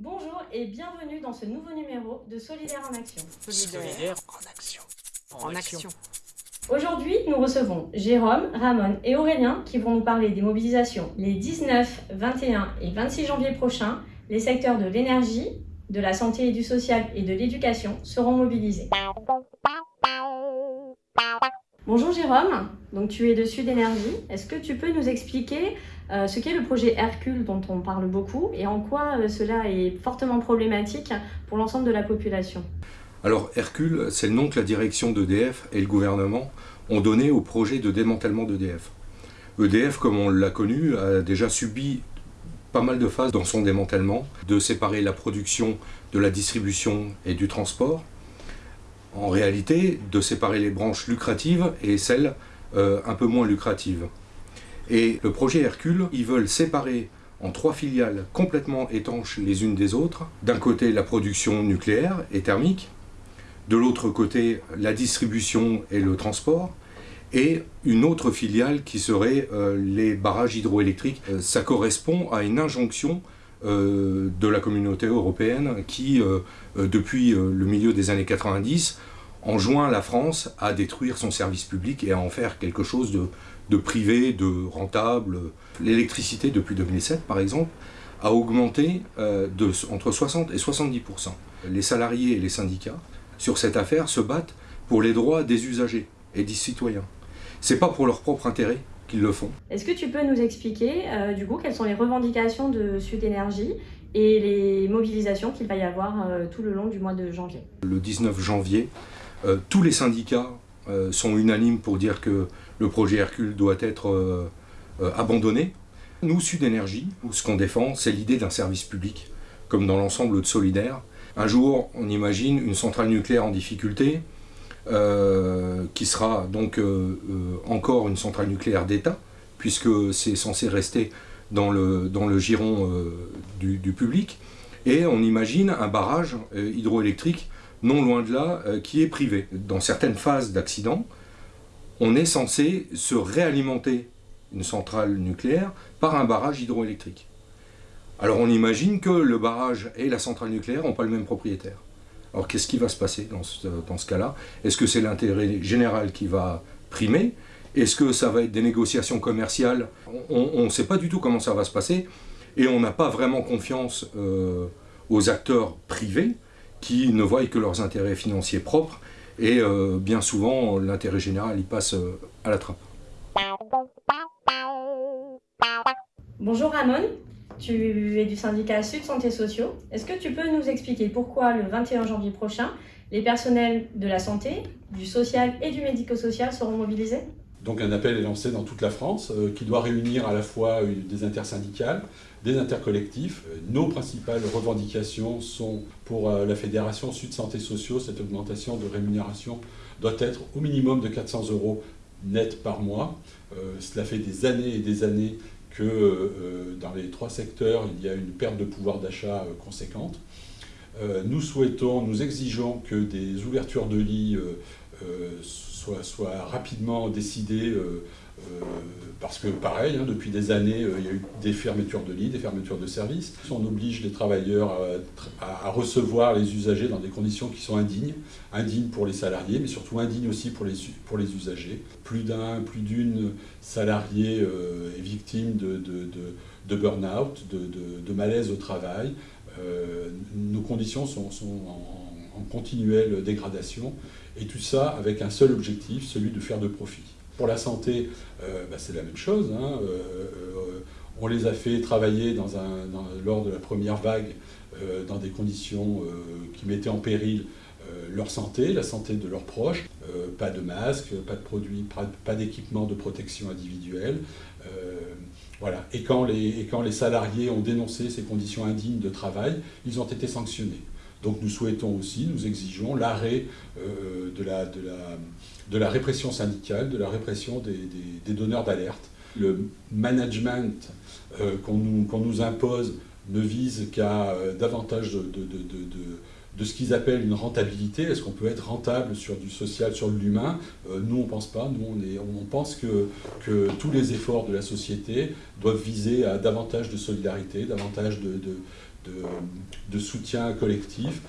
Bonjour et bienvenue dans ce nouveau numéro de Solidaire en Action. Solidaire en action. En, action. Aujourd'hui, nous recevons Jérôme, Ramon et Aurélien qui vont nous parler des mobilisations les 19, 21 et 26 janvier prochains. Les secteurs de l'énergie, de la santé et du social et de l'éducation seront mobilisés. Bonjour Jérôme, donc tu es de Sud. Est-ce que tu peux nous expliquer euh, ce qu'est le projet Hercule dont on parle beaucoup et en quoi euh, cela est fortement problématique pour l'ensemble de la population? Alors Hercule, c'est le nom que la direction d'EDF et le gouvernement ont donné au projet de démantèlement d'EDF. EDF, comme on l'a connu, a déjà subi pas mal de phases dans son démantèlement, de séparer la production de la distribution et du transport, en réalité de séparer les branches lucratives et celles euh, un peu moins lucratives. Et le projet Hercule, ils veulent séparer en trois filiales complètement étanches les unes des autres. D'un côté, la production nucléaire et thermique, de l'autre côté, la distribution et le transport, et une autre filiale qui serait euh, les barrages hydroélectriques. Euh, ça correspond à une injonction de la communauté européenne qui, euh, euh, depuis le milieu des années 90, enjoint la France à détruire son service public et à en faire quelque chose de, privé, de rentable. L'électricité, depuis 2007 par exemple, a augmenté de, entre 60 et 70% Les salariés et les syndicats, sur cette affaire, se battent pour les droits des usagers et des citoyens. C'est pas pour leur propre intérêt, le font. Est-ce que tu peux nous expliquer, euh, du coup, quelles sont les revendications de Sud Énergie et les mobilisations qu'il va y avoir euh, tout le long du mois de janvier? Le 19 janvier, euh, tous les syndicats sont unanimes pour dire que le projet Hercule doit être abandonné. Nous, Sud Énergie, ce qu'on défend, c'est l'idée d'un service public, comme dans l'ensemble de Solidaire. Un jour, on imagine une centrale nucléaire en difficulté, euh, qui sera donc euh, euh, encore une centrale nucléaire d'État, puisque c'est censé rester dans le, dans le giron du, public. Et on imagine un barrage hydroélectrique non loin de là, qui est privé. Dans certaines phases d'accident, on est censé se réalimenter une centrale nucléaire par un barrage hydroélectrique. Alors on imagine que le barrage et la centrale nucléaire n'ont pas le même propriétaire. Alors qu'est-ce qui va se passer dans ce, cas-là? Est-ce que c'est l'intérêt général qui va primer? Est-ce que ça va être des négociations commerciales? On ne sait pas du tout comment ça va se passer et on n'a pas vraiment confiance euh, aux acteurs privés qui ne voient que leurs intérêts financiers propres et euh, bien souvent l'intérêt général il passe euh, à la trappe. Bonjour Ramon, tu es du syndicat Sud Santé Sociaux. Est-ce que tu peux nous expliquer pourquoi le 21 janvier prochain, les personnels de la santé, du social et du médico-social seront mobilisés? Donc un appel est lancé dans toute la France euh, qui doit réunir à la fois des intersyndicales, des intercollectifs. Euh, nos principales revendications sont pour euh, la Fédération Sud Santé Sociaux, cette augmentation de rémunération doit être au minimum de 400 euros net par mois. cela fait des années et des années que euh, dans les trois secteurs, il y a une perte de pouvoir d'achat euh, conséquente. Euh, nous souhaitons, nous exigeons que des ouvertures de lits soient, rapidement décidées euh, parce que pareil, hein, depuis des années, euh, il y a eu des fermetures de lits, des fermetures de services. On oblige les travailleurs à, recevoir les usagers dans des conditions qui sont indignes, indignes pour les salariés, mais surtout indignes aussi pour les, pour les usagers. Plus d'un, plus d'une salariée euh, est victime de, de, burn-out, de, malaise au travail. nos conditions sont, en continuelle dégradation, et tout ça avec un seul objectif, celui de faire de profit. Pour la santé, euh, bah, c'est la même chose. Hein. Euh, euh, on les a fait travailler lors de la première vague dans des conditions qui mettaient en péril leur santé, la santé de leurs proches. pas de masques, pas de produits, pas d'équipement de protection individuelle. et quand les salariés ont dénoncé ces conditions indignes de travail, ils ont été sanctionnés. Donc nous souhaitons aussi, nous exigeons l'arrêt euh, de, la, de, de, répression syndicale, de la répression des, des, donneurs d'alerte. Le management euh, qu'on nous, impose ne vise qu'à euh, davantage de, de ce qu'ils appellent une rentabilité. Est-ce qu'on peut être rentable sur du social, sur l'humain? Nous, on ne pense pas. Nous, on, est, pense que, tous les efforts de la société doivent viser à davantage de solidarité, davantage de, de, soutien collectif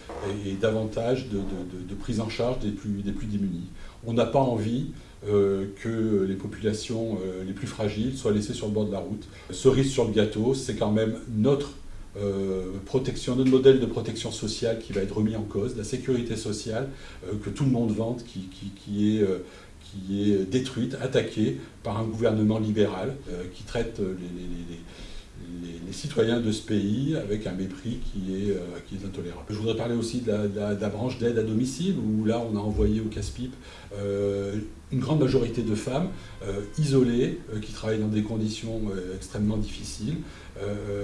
et, davantage de, prise en charge des plus, démunis. On n'a pas envie euh, que les populations euh, les plus fragiles soient laissées sur le bord de la route. Cerise sur le gâteau, c'est quand même notre euh, protection, notre modèle de protection sociale qui va être remis en cause, la sécurité sociale que tout le monde vante, qui, est, détruite, attaquée par un gouvernement libéral qui traite les, citoyens de ce pays avec un mépris qui est, euh, intolérable. Je voudrais parler aussi de la, branche d'aide à domicile, où là on a envoyé au casse-pipe euh, une grande majorité de femmes euh, isolées, qui travaillent dans des conditions extrêmement difficiles.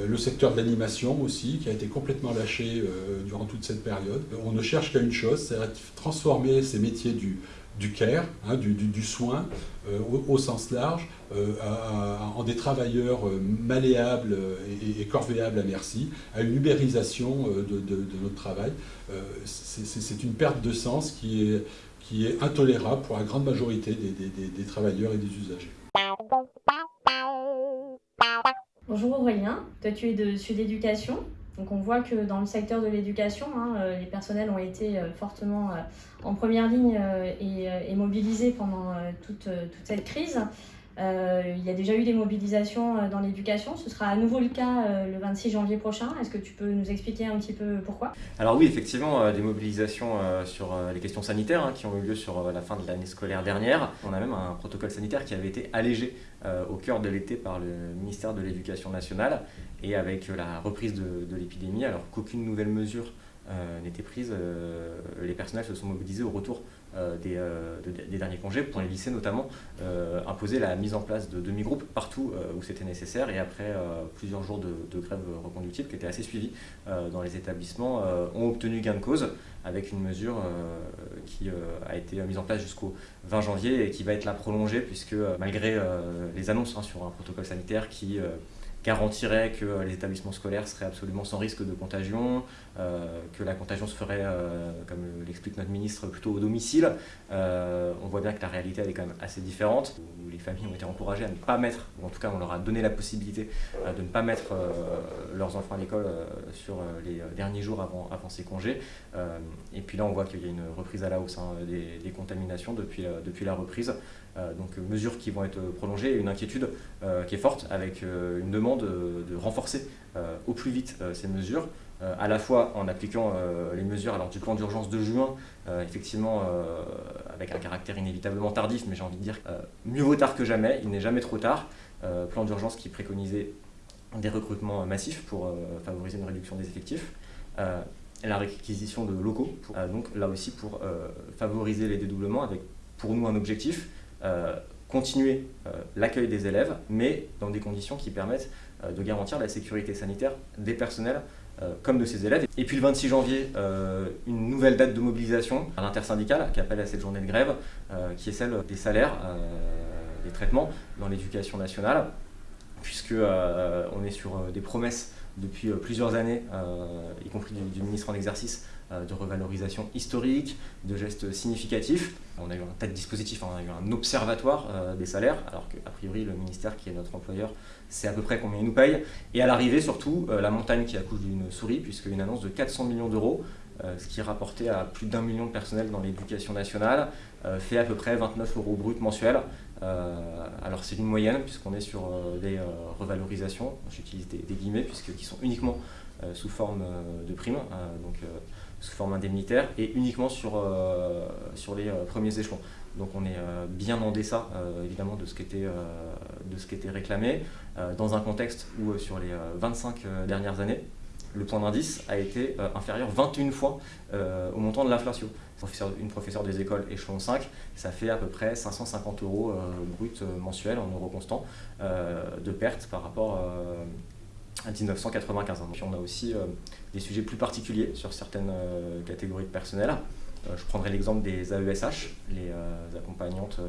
le secteur de l'animation aussi, qui a été complètement lâché durant toute cette période. On ne cherche qu'à une chose, c'est transformer ces métiers du, du care, hein, du, soin euh, au, sens large, euh, en des travailleurs euh, malléables et, corvéables à merci, à une ubérisation de, notre travail. C'est une perte de sens qui est, qui est intolérable pour la grande majorité des, travailleurs et des usagers. Bonjour Aurélien, toi tu es de Sud Éducation. Donc on voit que dans le secteur de l'éducation, hein, euh, les personnels ont été euh, fortement euh, en première ligne et, mobilisés pendant toute, cette crise. il y a déjà eu des mobilisations dans l'éducation. Ce sera à nouveau le cas le 26 janvier prochain. Est-ce que tu peux nous expliquer un petit peu pourquoi? Alors oui, effectivement, des mobilisations sur les questions sanitaires hein, qui ont eu lieu sur la fin de l'année scolaire dernière. On a même un protocole sanitaire qui avait été allégé au cœur de l'été par le ministère de l'Éducation nationale et avec la reprise de, l'épidémie, alors qu'aucune nouvelle mesure euh, n'était prise, euh, les personnels se sont mobilisés au retour euh, des, derniers congés pour les lycées notamment, imposer la mise en place de demi-groupes partout où c'était nécessaire et après plusieurs jours de, grève reconductible qui était assez suivie dans les établissements, ont obtenu gain de cause avec une mesure qui a été mise en place jusqu'au 20 janvier et qui va être là prolongée puisque malgré les annonces hein, sur un protocole sanitaire qui garantirait que les établissements scolaires seraient absolument sans risque de contagion, euh, que la contagion se ferait, euh, comme l'explique notre ministre, plutôt au domicile. Euh, on voit bien que la réalité elle est quand même assez différente, les familles ont été encouragées à ne pas mettre, ou en tout cas on leur a donné la possibilité de ne pas mettre leurs enfants à l'école sur les derniers jours avant, avant ces congés. et puis là on voit qu'il y a une reprise à la hausse hein, des, contaminations depuis, depuis la reprise. Donc mesures qui vont être prolongées et une inquiétude qui est forte avec une demande de, renforcer euh, au plus vite euh, ces mesures, euh, à la fois en appliquant les mesures alors, du plan d'urgence de juin, effectivement avec un caractère inévitablement tardif, mais j'ai envie de dire mieux vaut tard que jamais, il n'est jamais trop tard. plan d'urgence qui préconisait des recrutements massifs pour favoriser une réduction des effectifs, la réquisition de locaux, donc là aussi pour favoriser les dédoublements avec pour nous un objectif, continuer euh, l'accueil des élèves, mais dans des conditions qui permettent euh, de garantir la sécurité sanitaire des personnels euh, comme de ces élèves. Et puis le 26 janvier, une nouvelle date de mobilisation à l'intersyndicale qui appelle à cette journée de grève, qui est celle des salaires, des traitements dans l'éducation nationale, puisque on est sur des promesses depuis plusieurs années, y compris du ministre en exercice, euh, de revalorisation historique, de gestes significatifs. On a eu un tas de dispositifs, hein. on a eu un observatoire euh, des salaires, alors qu'a priori le ministère qui est notre employeur sait à peu près combien il nous paye. Et à l'arrivée surtout, euh, la montagne qui accouche d'une souris, puisque une annonce de 400 millions d'euros, ce qui est rapporté à plus d'un million de personnels dans l'éducation nationale, fait à peu près 29 euros brut mensuels. alors c'est une moyenne puisqu'on est sur des revalorisations, j'utilise des, guillemets puisqu'ils sont uniquement sous forme de primes, donc sous forme indemnitaire et uniquement sur, euh, sur les euh, premiers échelons. Donc on est euh, bien en deçà évidemment de ce qui était, de ce qui était réclamé, dans un contexte où sur les 25 dernières années, le point d'indice a été inférieur 21 fois au montant de l'inflation. Une professeure des écoles échelon 5, ça fait à peu près 550 euros brut mensuels en euros constants de perte par rapport à 1995. on a aussi euh, des sujets plus particuliers sur certaines euh, catégories de personnel. je prendrai l'exemple des AESH, les accompagnantes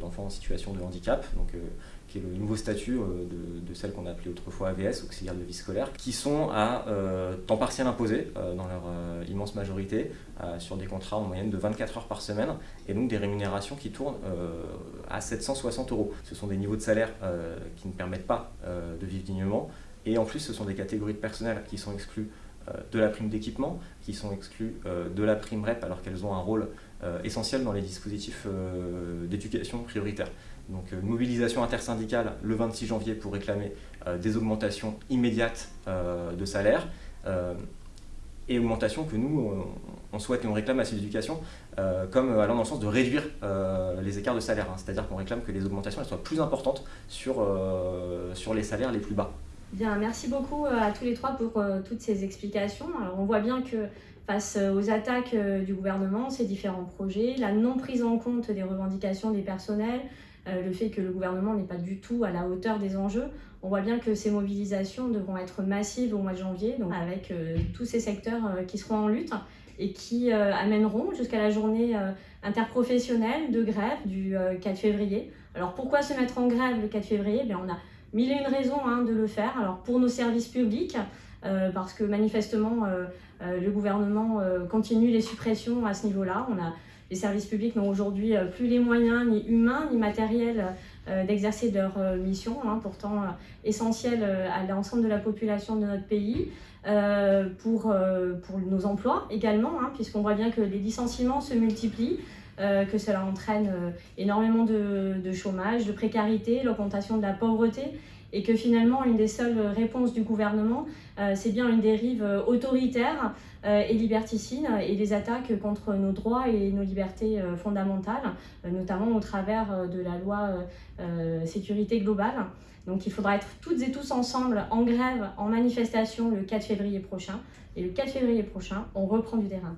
d'enfants en situation de handicap, donc qui est le nouveau statut euh, de, celle qu'on a appelée autrefois AVS, auxiliaire de vie scolaire, qui sont à euh, temps partiel imposé euh, dans leur immense majorité, sur des contrats en moyenne de 24 heures par semaine, et donc des rémunérations qui tournent à 760 euros. Ce sont des niveaux de salaire qui ne permettent pas de vivre dignement, et en plus ce sont des catégories de personnel qui sont exclues de la prime d'équipement, qui sont exclues de la prime REP alors qu'elles ont un rôle essentiel dans les dispositifs d'éducation prioritaire. Donc euh, mobilisation intersyndicale le 26 janvier pour réclamer euh, des augmentations immédiates euh, de salaire et augmentations que nous, on souhaite et on réclame à cette éducation comme allant dans le sens de réduire les écarts de salaire. Hein. C'est-à-dire qu'on réclame que les augmentations soient plus importantes sur, sur les salaires les plus bas. Bien, merci beaucoup à tous les trois pour toutes ces explications. Alors, on voit bien que face aux attaques du gouvernement, ces différents projets, la non prise en compte des revendications des personnels, euh, le fait que le gouvernement n'est pas du tout à la hauteur des enjeux. On voit bien que ces mobilisations devront être massives au mois de janvier, donc avec euh, tous ces secteurs euh, qui seront en lutte et qui amèneront jusqu'à la journée interprofessionnelle de grève du 4 février. Alors pourquoi se mettre en grève le 4 février? Eh On a mille et une raisons hein, de le faire. Alors pour nos services publics, parce que manifestement le gouvernement continue les suppressions à ce niveau-là. Les services publics n'ont aujourd'hui euh, plus les moyens, ni humains, ni matériels, euh, d'exercer leur euh, mission, hein, pourtant essentielle à l'ensemble de la population de notre pays, pour, pour nos emplois également, hein, puisqu'on voit bien que les licenciements se multiplient. Que cela entraîne énormément de, chômage, de précarité, l'augmentation de la pauvreté et que finalement une des seules réponses du gouvernement, euh, c'est bien une dérive euh, autoritaire euh, et liberticide et des attaques contre nos droits et nos libertés fondamentales, notamment au travers de la loi sécurité globale. Donc il faudra être toutes et tous ensemble en grève, en manifestation le 4 février prochain. Et le 4 février prochain, on reprend du terrain.